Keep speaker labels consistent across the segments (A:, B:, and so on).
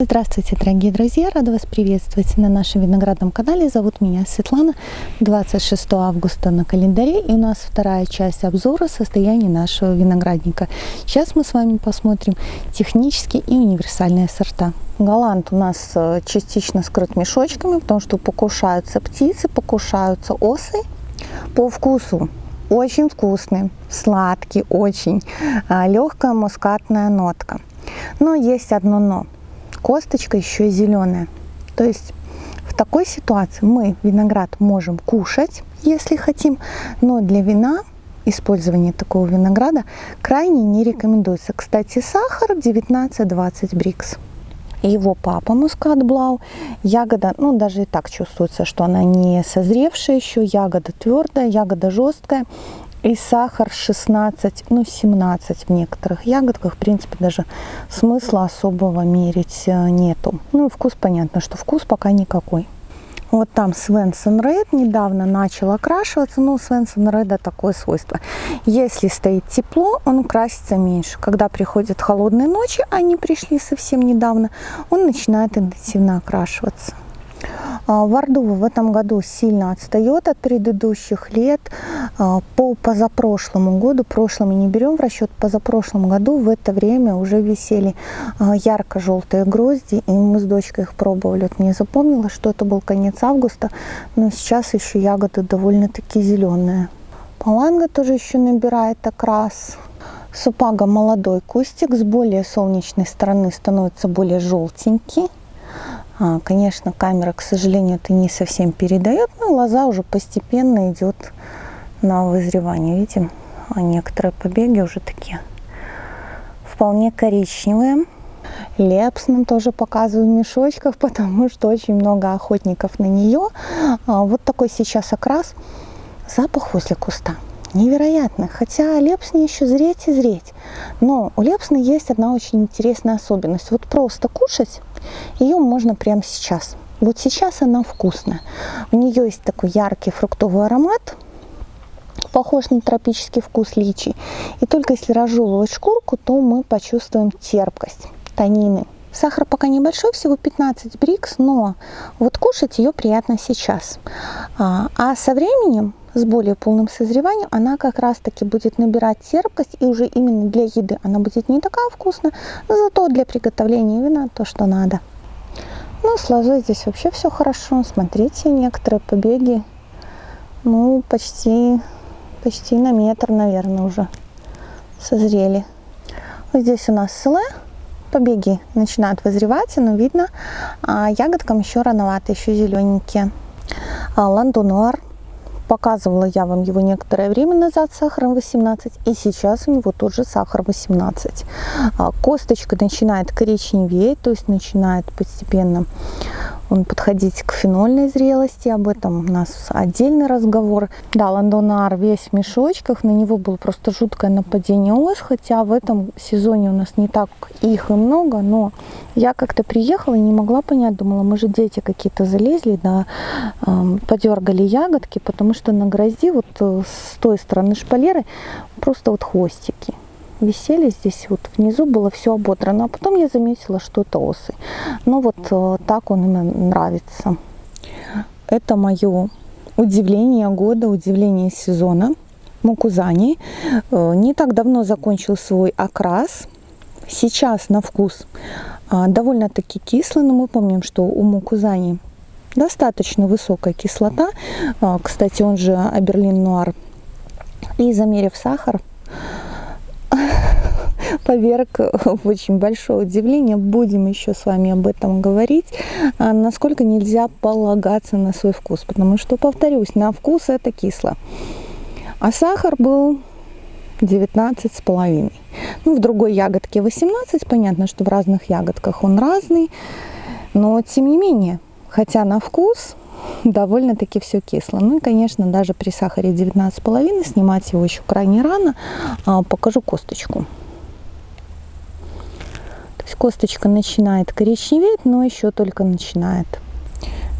A: Здравствуйте, дорогие друзья! Рада вас приветствовать на нашем виноградном канале. Зовут меня Светлана. 26 августа на календаре и у нас вторая часть обзора состояния нашего виноградника. Сейчас мы с вами посмотрим технические и универсальные сорта. Голланд у нас э, частично скрыт мешочками, потому что покушаются птицы, покушаются осы. По вкусу очень вкусный, сладкий очень, а, легкая мускатная нотка. Но есть одно но – косточка еще зеленая. То есть в такой ситуации мы виноград можем кушать, если хотим, но для вина использование такого винограда крайне не рекомендуется. Кстати, сахар 19-20 брикс. Его папа мускат блау. Ягода, ну даже и так чувствуется, что она не созревшая еще. Ягода твердая, ягода жесткая и сахар 16, ну 17 в некоторых ягодках. В принципе, даже смысла особого мерить э, нету. Ну и вкус понятно, что вкус пока никакой. Вот там Свенсон Рейд недавно начал окрашиваться. Ну, Свенсон Рейда такое свойство. Если стоит тепло, он красится меньше. Когда приходят холодные ночи, они пришли совсем недавно, он начинает интенсивно окрашиваться. А, Вардува в этом году сильно отстает от предыдущих лет. А, по позапрошлому году, прошлым не берем в расчет, позапрошлом году в это время уже висели а, ярко-желтые грозди, и мы с дочкой их пробовали. Вот мне запомнилось, что это был конец августа, но сейчас еще ягоды довольно-таки зеленые. Паланга тоже еще набирает окрас. Супага молодой кустик с более солнечной стороны становится более желтенький. А, конечно, камера, к сожалению, это не совсем передает, но лоза уже постепенно идет на вызревание. Видите, а некоторые побеги уже такие вполне коричневые. Лепсна тоже показываю в мешочках, потому что очень много охотников на нее. А, вот такой сейчас окрас. Запах возле куста невероятно. Хотя лепсне еще зреть и зреть. Но у лепсны есть одна очень интересная особенность. Вот просто кушать ее можно прямо сейчас. Вот сейчас она вкусная. У нее есть такой яркий фруктовый аромат, похож на тропический вкус личи. И только если разжевывать шкурку, то мы почувствуем терпкость, танины. Сахар пока небольшой, всего 15 брикс, но вот кушать ее приятно сейчас. А, а со временем с более полным созреванием, она как раз таки будет набирать терпкость, и уже именно для еды она будет не такая вкусная, но зато для приготовления вина то, что надо. Ну, с лозой здесь вообще все хорошо. Смотрите, некоторые побеги, ну, почти, почти на метр, наверное, уже созрели. Вот здесь у нас слэ. Побеги начинают вызревать, но видно, а ягодкам еще рановато, еще зелененькие. А, Ландонуар Показывала я вам его некоторое время назад сахаром 18, и сейчас у него тоже сахар 18. А, косточка начинает коричневеть, то есть начинает постепенно он подходить к фенольной зрелости. Об этом у нас отдельный разговор. Да, ландонар весь в мешочках. На него было просто жуткое нападение ос. Хотя в этом сезоне у нас не так их и много. Но я как-то приехала и не могла понять. Думала, мы же дети какие-то залезли, да, э, подергали ягодки. Потому что на грозди вот э, с той стороны шпалеры просто вот хвостики висели здесь вот внизу было все ободрано а потом я заметила что это осы. Но вот э, так он им нравится. Это мое удивление года удивление сезона. Мукузани э, не так давно закончил свой окрас. Сейчас на вкус а, довольно-таки кислый но мы помним что у мукузани достаточно высокая кислота. Кстати он же аберлин нуар и замерив сахар поверг в очень большое удивление. Будем еще с вами об этом говорить. А, насколько нельзя полагаться на свой вкус. Потому что, повторюсь, на вкус это кисло. А сахар был 19 с половиной. Ну, в другой ягодке 18. Понятно, что в разных ягодках он разный. Но, тем не менее, хотя на вкус довольно-таки все кисло. Ну и, конечно, даже при сахаре 19,5 снимать его еще крайне рано. А, покажу косточку. Косточка начинает коричневеть, но еще только начинает.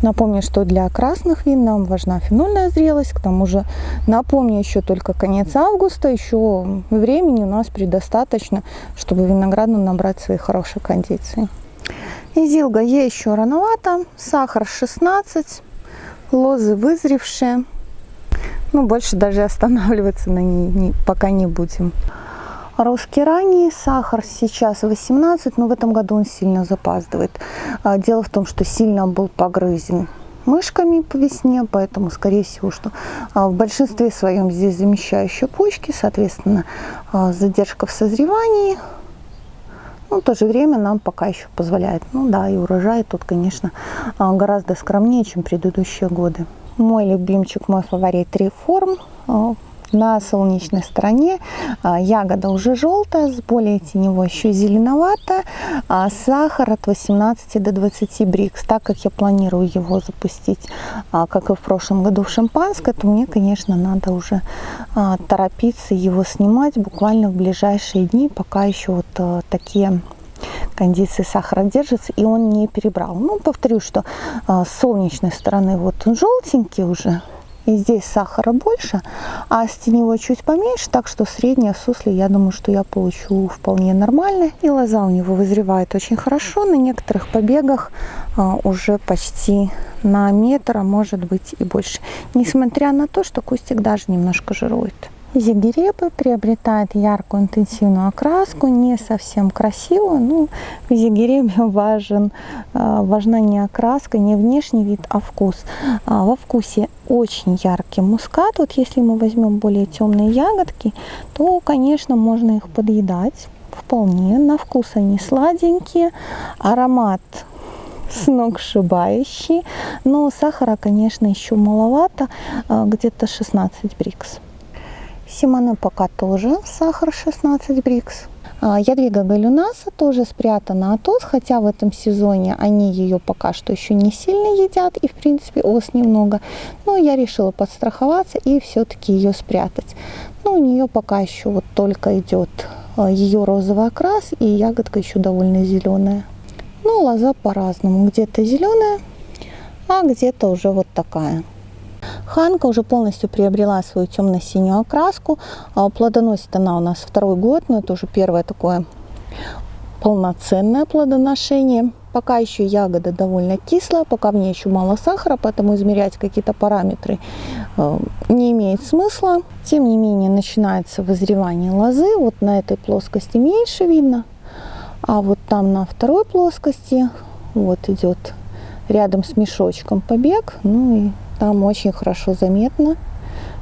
A: Напомню, что для красных вин нам важна фенольная зрелость. К тому же, напомню, еще только конец августа, еще времени у нас предостаточно, чтобы винограду набрать свои хорошие кондиции. Изилга ей еще рановато, сахар 16, лозы вызревшие. Ну, больше даже останавливаться на ней не, пока не будем. Русский ранний, сахар сейчас 18, но в этом году он сильно запаздывает. А, дело в том, что сильно был погрызен мышками по весне, поэтому, скорее всего, что а, в большинстве своем здесь замещающие почки, соответственно, а, задержка в созревании, ну, в то же время нам пока еще позволяет. Ну да, и урожай тут, конечно, гораздо скромнее, чем предыдущие годы. Мой любимчик, мой фаворит реформ на солнечной стороне а, ягода уже желтая, с более теневой еще зеленовато. А сахар от 18 до 20 брикс. Так как я планирую его запустить, а, как и в прошлом году в шампанское, то мне, конечно, надо уже торопиться его снимать буквально в ближайшие дни, пока еще вот такие кондиции сахара держится и он не перебрал. Ну, повторю, что с солнечной стороны вот он желтенький уже, и здесь сахара больше, а с теневой чуть поменьше, так что среднее сусле, я думаю, что я получу вполне нормально. И лоза у него вызревает очень хорошо, на некоторых побегах а, уже почти на метр, а может быть и больше. Несмотря на то, что кустик даже немножко жирует. Зигеребы приобретает яркую интенсивную окраску, не совсем красивую. Ну, в зигеребе важен, а, важна не окраска, не внешний вид, а вкус. А, во вкусе очень яркий мускат. Вот если мы возьмем более темные ягодки, то, конечно, можно их подъедать вполне. На вкус они сладенькие, аромат сногсшибающий, но сахара, конечно, еще маловато, а, где-то 16 брикс. Симоне пока тоже сахар 16 брикс. А, Ядвига галюнаса тоже спрятана от ос, хотя в этом сезоне они ее пока что еще не сильно едят, и в принципе ос немного. Но я решила подстраховаться и все-таки ее спрятать. Но у нее пока еще вот только идет а, ее розовый окрас, и ягодка еще довольно зеленая. Ну, лоза по-разному. Где-то зеленая, а где-то уже вот такая. Ханка уже полностью приобрела свою темно-синюю окраску. А, плодоносит она у нас второй год, но это уже первое такое полноценное плодоношение. Пока еще ягода довольно кислая, пока в ней еще мало сахара, поэтому измерять какие-то параметры э, не имеет смысла. Тем не менее, начинается вызревание лозы. Вот на этой плоскости меньше видно, а вот там на второй плоскости вот идет рядом с мешочком побег. Ну и там очень хорошо заметно,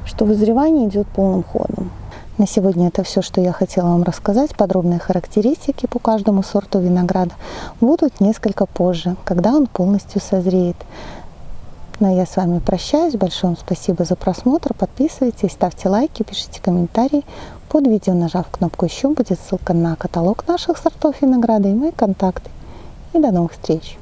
A: что вызревание идет полным ходом. На сегодня это все, что я хотела вам рассказать. Подробные характеристики по каждому сорту винограда будут несколько позже, когда он полностью созреет. Ну а я с вами прощаюсь. Большое вам спасибо за просмотр. Подписывайтесь, ставьте лайки, пишите комментарии. Под видео, нажав кнопку «Еще», будет ссылка на каталог наших сортов винограда и мои контакты. И до новых встреч!